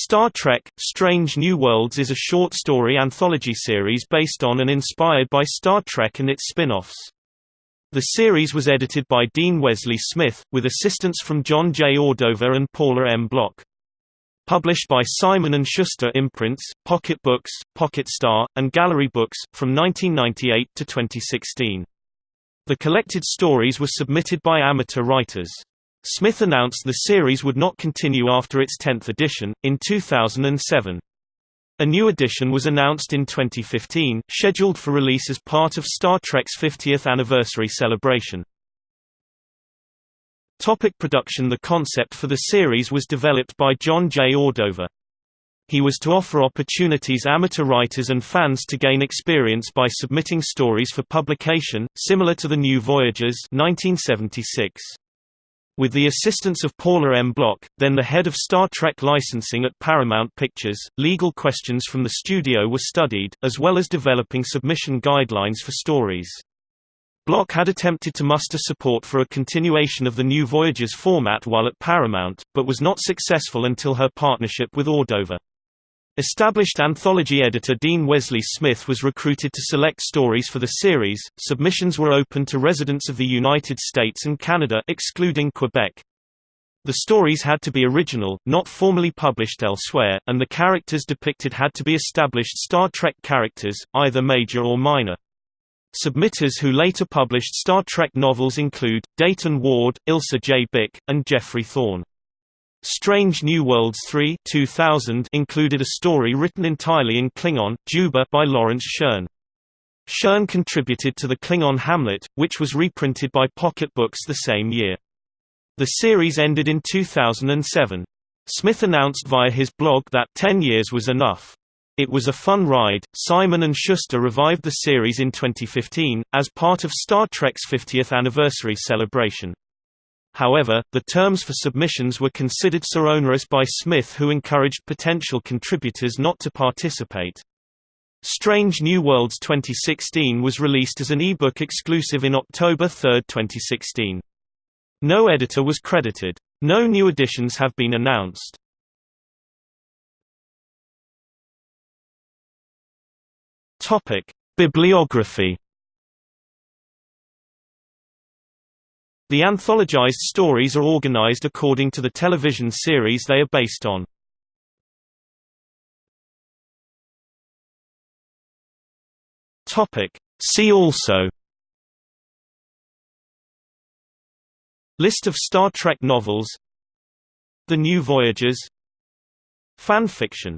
Star Trek – Strange New Worlds is a short story anthology series based on and inspired by Star Trek and its spin-offs. The series was edited by Dean Wesley Smith, with assistance from John J. Ordover and Paula M. Block. Published by Simon & Schuster imprints, Pocket Books, Pocket Star, and Gallery Books, from 1998 to 2016. The collected stories were submitted by amateur writers. Smith announced the series would not continue after its 10th edition, in 2007. A new edition was announced in 2015, scheduled for release as part of Star Trek's 50th anniversary celebration. Topic production The concept for the series was developed by John J. Ordover. He was to offer opportunities amateur writers and fans to gain experience by submitting stories for publication, similar to The New Voyagers 1976. With the assistance of Paula M. Block, then the head of Star Trek licensing at Paramount Pictures, legal questions from the studio were studied, as well as developing submission guidelines for stories. Block had attempted to muster support for a continuation of the New Voyagers format while at Paramount, but was not successful until her partnership with Ordover. Established anthology editor Dean Wesley Smith was recruited to select stories for the series. Submissions were open to residents of the United States and Canada excluding Quebec. The stories had to be original, not formally published elsewhere, and the characters depicted had to be established Star Trek characters, either major or minor. Submitters who later published Star Trek novels include, Dayton Ward, Ilsa J. Bick, and Jeffrey Thorne. Strange New Worlds 3 2000 included a story written entirely in Klingon, Juba by Lawrence Schoen. Schoen contributed to the Klingon Hamlet, which was reprinted by Pocket Books the same year. The series ended in 2007. Smith announced via his blog that 10 years was enough. It was a fun ride. Simon & Schuster revived the series in 2015, as part of Star Trek's 50th anniversary celebration. However, the terms for submissions were considered so onerous by Smith who encouraged potential contributors not to participate. Strange New Worlds 2016 was released as an ebook exclusive in October 3, 2016. No editor was credited. No new editions have been announced. Topic: Bibliography The anthologized stories are organized according to the television series they are based on. See also. List of Star Trek novels. The New Voyagers Fan fiction